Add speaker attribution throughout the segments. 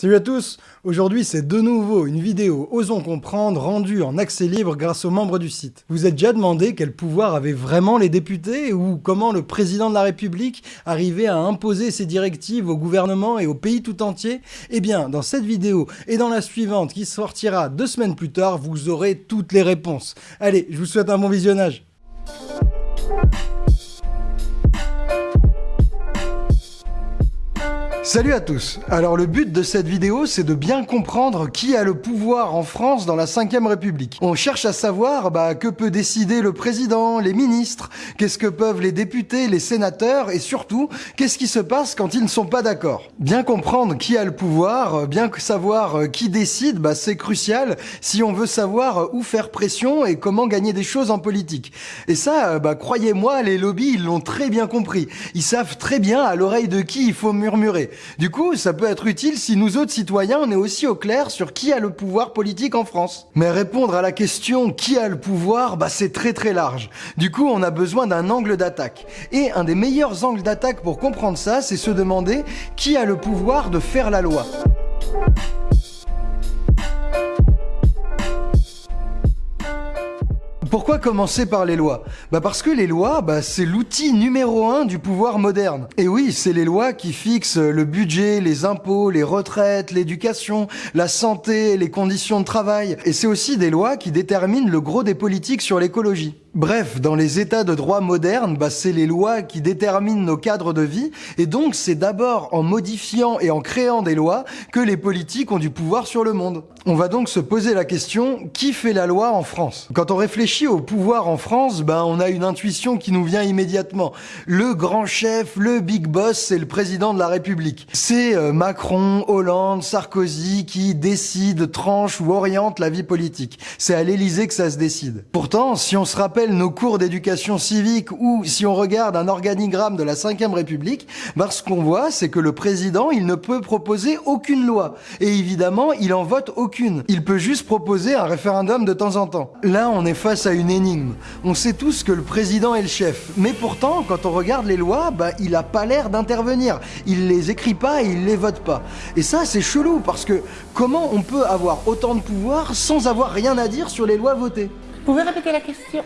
Speaker 1: Salut à tous Aujourd'hui c'est de nouveau une vidéo Osons comprendre rendue en accès libre grâce aux membres du site. Vous êtes déjà demandé quel pouvoir avaient vraiment les députés ou comment le président de la République arrivait à imposer ses directives au gouvernement et au pays tout entier? Eh bien dans cette vidéo et dans la suivante qui sortira deux semaines plus tard, vous aurez toutes les réponses. Allez, je vous souhaite un bon visionnage Salut à tous Alors le but de cette vidéo, c'est de bien comprendre qui a le pouvoir en France dans la 5ème République. On cherche à savoir bah, que peut décider le président, les ministres, qu'est-ce que peuvent les députés, les sénateurs, et surtout, qu'est-ce qui se passe quand ils ne sont pas d'accord. Bien comprendre qui a le pouvoir, bien savoir euh, qui décide, bah, c'est crucial si on veut savoir euh, où faire pression et comment gagner des choses en politique. Et ça, euh, bah, croyez-moi, les lobbies, ils l'ont très bien compris. Ils savent très bien à l'oreille de qui il faut murmurer. Du coup, ça peut être utile si nous autres citoyens, on est aussi au clair sur qui a le pouvoir politique en France. Mais répondre à la question qui a le pouvoir, bah c'est très très large. Du coup, on a besoin d'un angle d'attaque. Et un des meilleurs angles d'attaque pour comprendre ça, c'est se demander qui a le pouvoir de faire la loi? Pourquoi commencer par les lois? Bah parce que les lois, bah c'est l'outil numéro un du pouvoir moderne. Et oui, c'est les lois qui fixent le budget, les impôts, les retraites, l'éducation, la santé, les conditions de travail. Et c'est aussi des lois qui déterminent le gros des politiques sur l'écologie. Bref, dans les états de droit modernes, bah, c'est les lois qui déterminent nos cadres de vie, et donc c'est d'abord en modifiant et en créant des lois que les politiques ont du pouvoir sur le monde. On va donc se poser la question, qui fait la loi en France? Quand on réfléchit au pouvoir en France, bah, on a une intuition qui nous vient immédiatement. Le grand chef, le big boss, c'est le président de la République. C'est euh, Macron, Hollande, Sarkozy qui décident, tranchent ou orientent la vie politique. C'est à l'Élysée que ça se décide. Pourtant, si on se rappelle nos cours d'éducation civique ou si on regarde un organigramme de la 5ème République, ben ce qu'on voit, c'est que le président, il ne peut proposer aucune loi. Et évidemment, il en vote aucune. Il peut juste proposer un référendum de temps en temps. Là, on est face à une énigme. On sait tous que le président est le chef. Mais pourtant, quand on regarde les lois, ben, il a pas l'air d'intervenir. Il les écrit pas et il les vote pas. Et ça, c'est chelou parce que comment on peut avoir autant de pouvoir sans avoir rien à dire sur les lois votées?
Speaker 2: Pouvez répéter la question?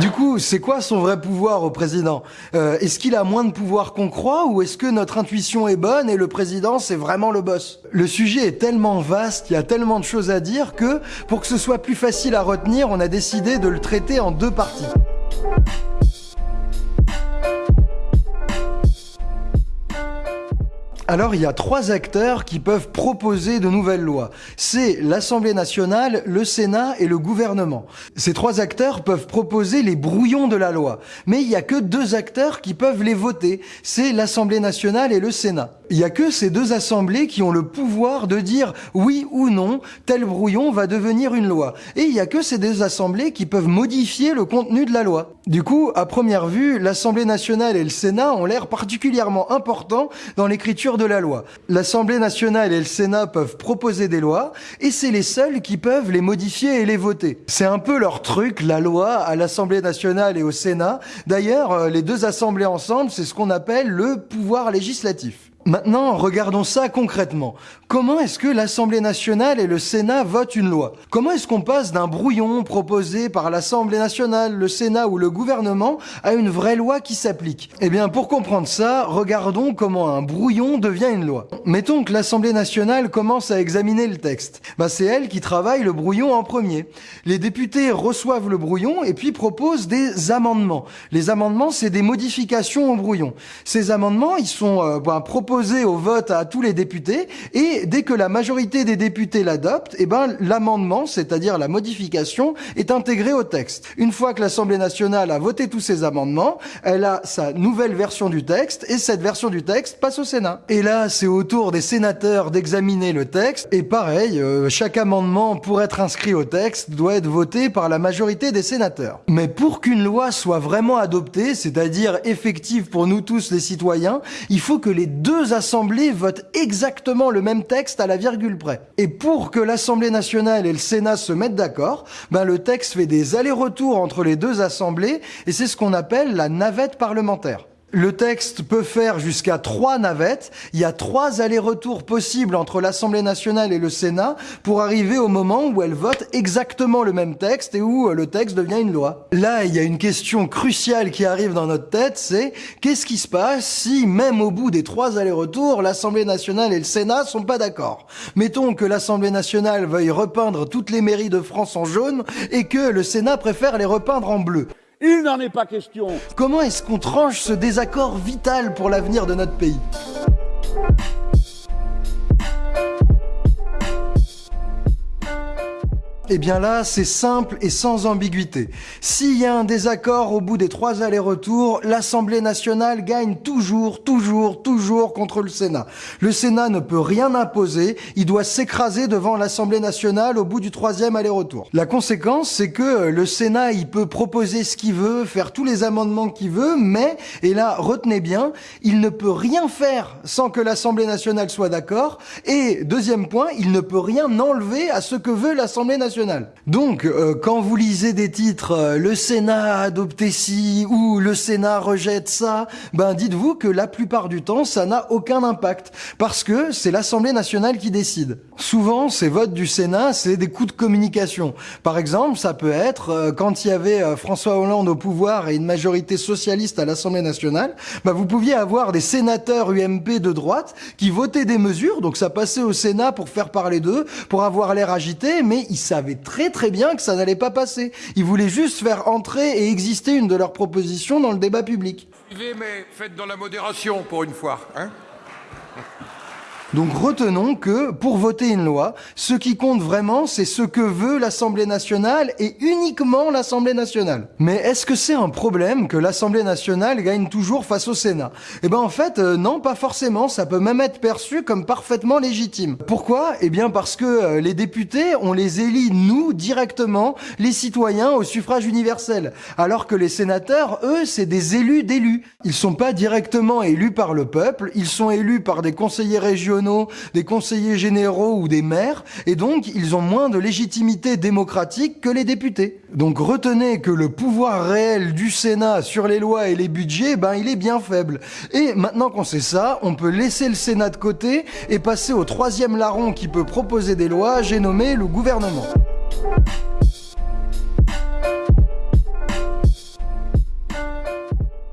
Speaker 1: Du coup, c'est quoi son vrai pouvoir au président? Euh, Est-ce qu'il a moins de pouvoir qu'on croit ou est-ce que notre intuition est bonne et le président c'est vraiment le boss? Le sujet est tellement vaste, il y a tellement de choses à dire que pour que ce soit plus facile à retenir, on a décidé de le traiter en deux parties. Alors il y a trois acteurs qui peuvent proposer de nouvelles lois. C'est l'Assemblée nationale, le Sénat et le gouvernement. Ces trois acteurs peuvent proposer les brouillons de la loi. Mais il n'y a que deux acteurs qui peuvent les voter. C'est l'Assemblée nationale et le Sénat. Il n'y a que ces deux assemblées qui ont le pouvoir de dire oui ou non, tel brouillon va devenir une loi. Et il n'y a que ces deux assemblées qui peuvent modifier le contenu de la loi. Du coup, à première vue, l'Assemblée nationale et le Sénat ont l'air particulièrement importants dans l'écriture de la loi. L'Assemblée nationale et le Sénat peuvent proposer des lois, et c'est les seuls qui peuvent les modifier et les voter. C'est un peu leur truc, la loi, à l'Assemblée nationale et au Sénat. D'ailleurs, euh, les deux assemblées ensemble, c'est ce qu'on appelle le pouvoir législatif. Maintenant, regardons ça concrètement. Comment est-ce que l'Assemblée nationale et le Sénat votent une loi? Comment est-ce qu'on passe d'un brouillon proposé par l'Assemblée nationale, le Sénat ou le gouvernement à une vraie loi qui s'applique? Eh bien, pour comprendre ça, regardons comment un brouillon devient une loi. Mettons que l'Assemblée nationale commence à examiner le texte. Bah, c'est elle qui travaille le brouillon en premier. Les députés reçoivent le brouillon et puis proposent des amendements. Les amendements, c'est des modifications au brouillon. Ces amendements, ils sont euh, bah, proposés au vote à tous les députés et dès que la majorité des députés l'adopte, eh ben l'amendement, c'est-à-dire la modification, est intégré au texte. Une fois que l'Assemblée nationale a voté tous ces amendements, elle a sa nouvelle version du texte et cette version du texte passe au Sénat. Et là, c'est au tour des sénateurs d'examiner le texte et pareil, euh, chaque amendement pour être inscrit au texte doit être voté par la majorité des sénateurs. Mais pour qu'une loi soit vraiment adoptée, c'est-à-dire effective pour nous tous les citoyens, il faut que les deux assemblées votent exactement le même texte à la virgule près. Et pour que l'Assemblée nationale et le Sénat se mettent d'accord, ben le texte fait des allers-retours entre les deux assemblées et c'est ce qu'on appelle la navette parlementaire. Le texte peut faire jusqu'à trois navettes. Il y a trois allers-retours possibles entre l'Assemblée nationale et le Sénat pour arriver au moment où elle vote exactement le même texte et où le texte devient une loi. Là, il y a une question cruciale qui arrive dans notre tête, c'est qu'est-ce qui se passe si, même au bout des trois allers-retours, l'Assemblée nationale et le Sénat sont pas d'accord? Mettons que l'Assemblée nationale veuille repeindre toutes les mairies de France en jaune et que le Sénat préfère les repeindre en bleu.
Speaker 2: Il n'en est pas question.
Speaker 1: Comment est-ce qu'on tranche ce désaccord vital pour l'avenir de notre pays? Eh bien là, c'est simple et sans ambiguïté. S'il y a un désaccord au bout des trois allers-retours, l'Assemblée nationale gagne toujours, toujours, toujours contre le Sénat. Le Sénat ne peut rien imposer, il doit s'écraser devant l'Assemblée nationale au bout du troisième aller-retour. La conséquence, c'est que le Sénat, il peut proposer ce qu'il veut, faire tous les amendements qu'il veut, mais, et là, retenez bien, il ne peut rien faire sans que l'Assemblée nationale soit d'accord, et deuxième point, il ne peut rien enlever à ce que veut l'Assemblée nationale. Donc, euh, quand vous lisez des titres euh, Le Sénat a adopté ci » ou « Le Sénat rejette ça », ben dites-vous que la plupart du temps, ça n'a aucun impact, parce que c'est l'Assemblée nationale qui décide. Souvent, ces votes du Sénat, c'est des coups de communication. Par exemple, ça peut être euh, quand il y avait François Hollande au pouvoir et une majorité socialiste à l'Assemblée nationale, ben vous pouviez avoir des sénateurs UMP de droite qui votaient des mesures, donc ça passait au Sénat pour faire parler d'eux, pour avoir l'air agité, mais ils savaient très très bien que ça n'allait pas passer. Ils voulaient juste faire entrer et exister une de leurs propositions dans le débat public.
Speaker 3: Mais faites dans la modération pour une fois. Hein
Speaker 1: donc retenons que pour voter une loi, ce qui compte vraiment, c'est ce que veut l'Assemblée nationale et uniquement l'Assemblée nationale. Mais est-ce que c'est un problème que l'Assemblée nationale gagne toujours face au Sénat? Eh ben en fait, euh, non, pas forcément. Ça peut même être perçu comme parfaitement légitime. Pourquoi? Eh bien parce que euh, les députés, on les élit nous directement, les citoyens au suffrage universel, alors que les sénateurs, eux, c'est des élus d'élus. Ils sont pas directement élus par le peuple, ils sont élus par des conseillers des conseillers généraux ou des maires, et donc ils ont moins de légitimité démocratique que les députés. Donc retenez que le pouvoir réel du Sénat sur les lois et les budgets, ben il est bien faible. Et maintenant qu'on sait ça, on peut laisser le Sénat de côté et passer au troisième larron qui peut proposer des lois, j'ai nommé le gouvernement.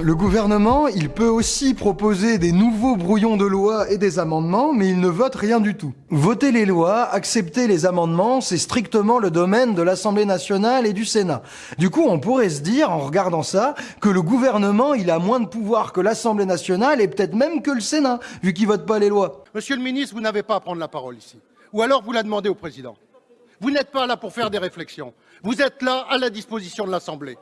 Speaker 1: Le gouvernement, il peut aussi proposer des nouveaux brouillons de loi et des amendements, mais il ne vote rien du tout. Voter les lois, accepter les amendements, c'est strictement le domaine de l'Assemblée nationale et du Sénat. Du coup, on pourrait se dire, en regardant ça, que le gouvernement, il a moins de pouvoir que l'Assemblée nationale et peut-être même que le Sénat, vu qu'il vote pas les lois.
Speaker 2: Monsieur le ministre, vous n'avez pas à prendre la parole ici. Ou alors vous la demandez au président. Vous n'êtes pas là pour faire des réflexions. Vous êtes là à la disposition de l'Assemblée.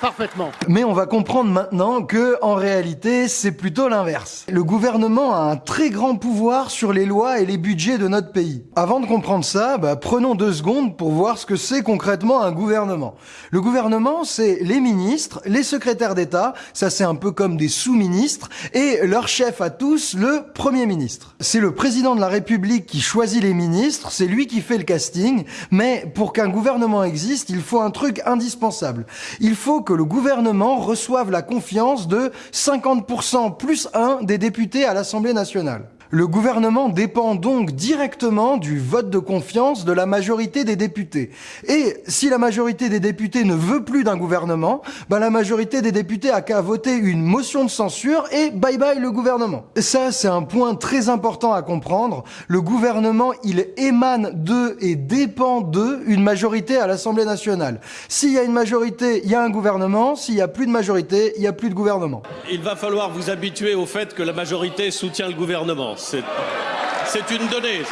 Speaker 2: Parfaitement.
Speaker 1: Mais on va comprendre maintenant que, en réalité, c'est plutôt l'inverse. Le gouvernement a un très grand pouvoir sur les lois et les budgets de notre pays. Avant de comprendre ça, bah, prenons deux secondes pour voir ce que c'est concrètement un gouvernement. Le gouvernement, c'est les ministres, les secrétaires d'État, ça c'est un peu comme des sous-ministres, et leur chef à tous, le Premier ministre. C'est le président de la République qui choisit les ministres, c'est lui qui fait le casting, mais pour qu'un gouvernement existe, il faut un truc indispensable. Il faut que le gouvernement reçoive la confiance de 50% plus 1 des députés à l'Assemblée nationale. Le gouvernement dépend donc directement du vote de confiance de la majorité des députés. Et si la majorité des députés ne veut plus d'un gouvernement, ben la majorité des députés a qu'à voter une motion de censure et bye bye le gouvernement. ça, c'est un point très important à comprendre. Le gouvernement, il émane de et dépend de une majorité à l'Assemblée nationale. S'il y a une majorité, il y a un gouvernement. S'il y a plus de majorité, il y a plus de gouvernement.
Speaker 4: Il va falloir vous habituer au fait que la majorité soutient le gouvernement. C'est une donnée.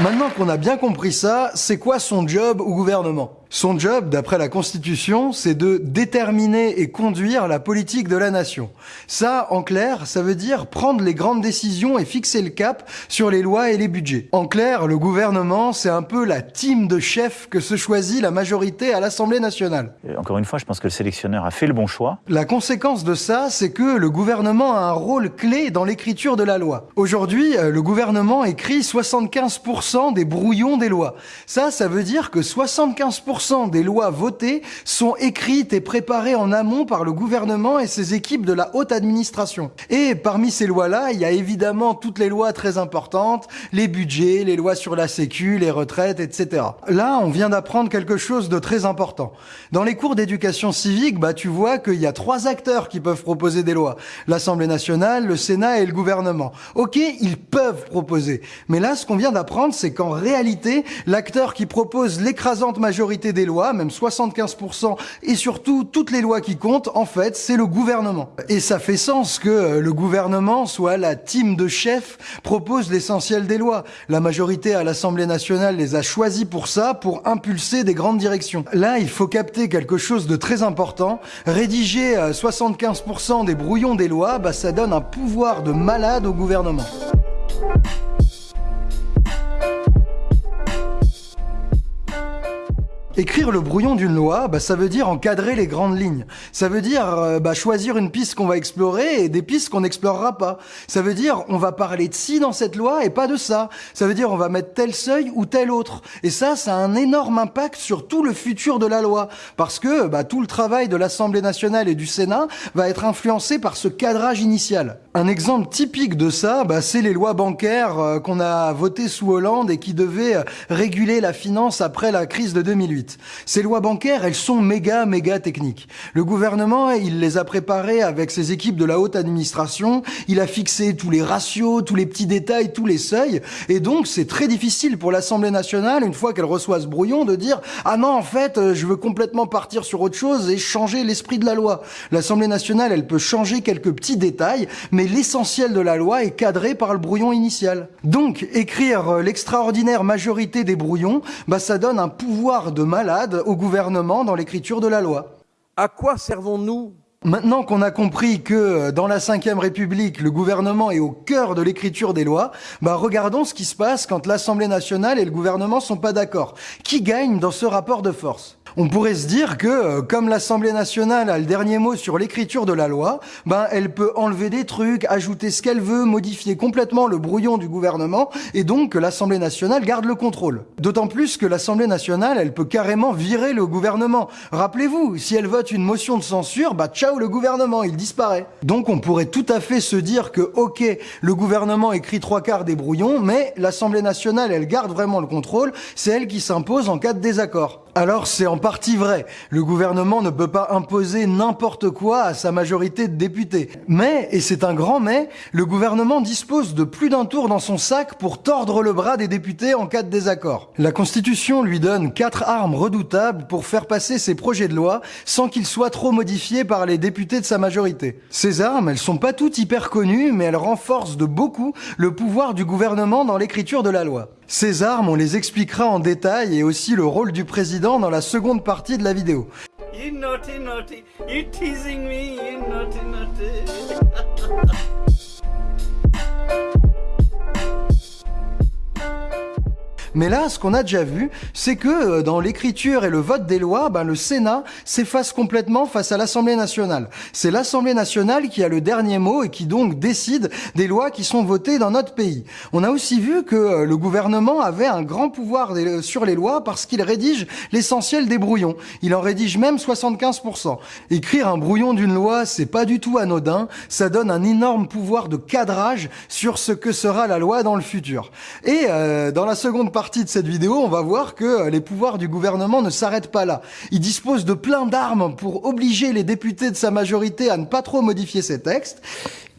Speaker 1: Maintenant qu'on a bien compris ça, c'est quoi son job au gouvernement? Son job, d'après la Constitution, c'est de déterminer et conduire la politique de la nation. Ça, en clair, ça veut dire prendre les grandes décisions et fixer le cap sur les lois et les budgets. En clair, le gouvernement, c'est un peu la team de chefs que se choisit la majorité à l'Assemblée nationale.
Speaker 5: encore une fois, je pense que le sélectionneur a fait le bon choix.
Speaker 1: La conséquence de ça, c'est que le gouvernement a un rôle clé dans l'écriture de la loi. Aujourd'hui, euh, le gouvernement écrit 75% des brouillons des lois. Ça, ça veut dire que 75% 70% des lois votées sont écrites et préparées en amont par le gouvernement et ses équipes de la haute administration. Et parmi ces lois-là, il y a évidemment toutes les lois très importantes, les budgets, les lois sur la sécu, les retraites, etc. Là, on vient d'apprendre quelque chose de très important. Dans les cours d'éducation civique, bah, tu vois qu'il y a trois acteurs qui peuvent proposer des lois. L'Assemblée nationale, le Sénat et le gouvernement. Ok, ils peuvent proposer. Mais là, ce qu'on vient d'apprendre, c'est qu'en réalité, l'acteur qui propose l'écrasante majorité des lois, même 75%, et surtout toutes les lois qui comptent, en fait, c'est le gouvernement. Et ça fait sens que le gouvernement soit la team de chefs propose l'essentiel des lois. La majorité à l'Assemblée nationale les a choisis pour ça, pour impulser des grandes directions. Là, il faut capter quelque chose de très important. Rédiger 75% des brouillons des lois, bah, ça donne un pouvoir de malade au gouvernement. Écrire le brouillon d'une loi, bah, ça veut dire encadrer les grandes lignes. Ça veut dire euh, bah, choisir une piste qu'on va explorer et des pistes qu'on n'explorera pas. Ça veut dire on va parler de ci dans cette loi et pas de ça. Ça veut dire on va mettre tel seuil ou tel autre. Et ça, ça a un énorme impact sur tout le futur de la loi. Parce que bah, tout le travail de l'Assemblée nationale et du Sénat va être influencé par ce cadrage initial. Un exemple typique de ça, bah, c'est les lois bancaires euh, qu'on a votées sous Hollande et qui devaient euh, réguler la finance après la crise de 2008. Ces lois bancaires, elles sont méga, méga techniques. Le gouvernement, il les a préparées avec ses équipes de la haute administration, il a fixé tous les ratios, tous les petits détails, tous les seuils, et donc c'est très difficile pour l'Assemblée nationale, une fois qu'elle reçoit ce brouillon, de dire « Ah non, en fait, euh, je veux complètement partir sur autre chose et changer l'esprit de la loi ». L'Assemblée nationale, elle peut changer quelques petits détails, mais l'essentiel de la loi est cadré par le brouillon initial. Donc, écrire euh, l'extraordinaire majorité des brouillons, bah ça donne un pouvoir de malade au gouvernement dans l'écriture de la loi.
Speaker 6: À quoi servons-nous
Speaker 1: Maintenant qu'on a compris que euh, dans la Ve République, le gouvernement est au cœur de l'écriture des lois, bah regardons ce qui se passe quand l'Assemblée nationale et le gouvernement sont pas d'accord. Qui gagne dans ce rapport de force? On pourrait se dire que, euh, comme l'Assemblée nationale a le dernier mot sur l'écriture de la loi, ben elle peut enlever des trucs, ajouter ce qu'elle veut, modifier complètement le brouillon du gouvernement, et donc que l'Assemblée nationale garde le contrôle. D'autant plus que l'Assemblée nationale, elle peut carrément virer le gouvernement. Rappelez-vous, si elle vote une motion de censure, bah ciao le gouvernement, il disparaît. Donc on pourrait tout à fait se dire que, ok, le gouvernement écrit trois quarts des brouillons, mais l'Assemblée nationale, elle garde vraiment le contrôle, c'est elle qui s'impose en cas de désaccord. Alors c'est en partie vrai. Le gouvernement ne peut pas imposer n'importe quoi à sa majorité de députés. Mais, et c'est un grand mais, le gouvernement dispose de plus d'un tour dans son sac pour tordre le bras des députés en cas de désaccord. La Constitution lui donne quatre armes redoutables pour faire passer ses projets de loi sans qu'ils soient trop modifiés par les députés de sa majorité. Ces armes, elles sont pas toutes hyper connues, mais elles renforcent de beaucoup le pouvoir du gouvernement dans l'écriture de la loi. Ces armes, on les expliquera en détail et aussi le rôle du président dans la seconde partie de la vidéo. Mais là, ce qu'on a déjà vu, c'est que euh, dans l'écriture et le vote des lois, ben, le Sénat s'efface complètement face à l'Assemblée nationale. C'est l'Assemblée nationale qui a le dernier mot et qui donc décide des lois qui sont votées dans notre pays. On a aussi vu que euh, le gouvernement avait un grand pouvoir sur les lois parce qu'il rédige l'essentiel des brouillons. Il en rédige même 75%. Écrire un brouillon d'une loi, c'est pas du tout anodin. Ça donne un énorme pouvoir de cadrage sur ce que sera la loi dans le futur. Et euh, dans la seconde partie partie de cette vidéo, on va voir que euh, les pouvoirs du gouvernement ne s'arrêtent pas là. Il dispose de plein d'armes pour obliger les députés de sa majorité à ne pas trop modifier ses textes.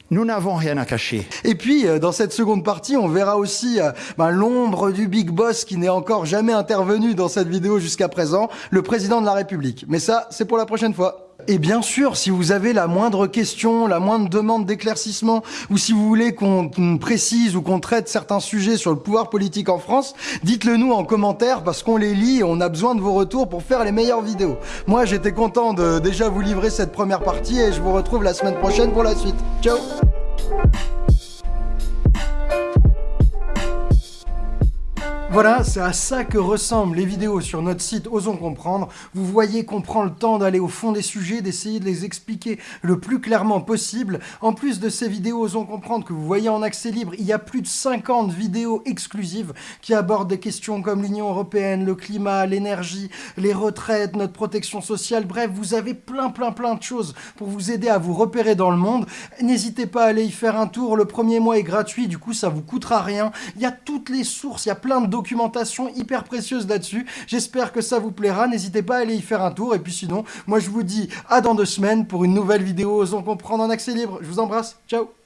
Speaker 7: Nous n'avons rien à cacher.
Speaker 1: Et puis, euh, dans cette seconde partie, on verra aussi euh, ben, l'ombre du big boss qui n'est encore jamais intervenu dans cette vidéo jusqu'à présent, le président de la République. Mais ça, c'est pour la prochaine fois. Et bien sûr, si vous avez la moindre question, la moindre demande d'éclaircissement, ou si vous voulez qu'on précise ou qu'on traite certains sujets sur le pouvoir politique en France, dites-le nous en commentaire parce qu'on les lit et on a besoin de vos retours pour faire les meilleures vidéos. Moi, j'étais content de déjà vous livrer cette première partie et je vous retrouve la semaine prochaine pour la suite. Ciao Voilà, c'est à ça que ressemblent les vidéos sur notre site Osons Comprendre. Vous voyez qu'on prend le temps d'aller au fond des sujets, d'essayer de les expliquer le plus clairement possible. En plus de ces vidéos Osons Comprendre que vous voyez en accès libre, il y a plus de 50 vidéos exclusives qui abordent des questions comme l'Union Européenne, le climat, l'énergie, les retraites, notre protection sociale. Bref, vous avez plein plein plein de choses pour vous aider à vous repérer dans le monde. N'hésitez pas à aller y faire un tour. Le premier mois est gratuit, du coup ça vous coûtera rien. Il y a toutes les sources, il y a plein de documentation hyper précieuse là-dessus. J'espère que ça vous plaira. N'hésitez pas à aller y faire un tour. Et puis sinon, moi je vous dis à dans deux semaines pour une nouvelle vidéo Osons comprendre en accès libre. Je vous embrasse. Ciao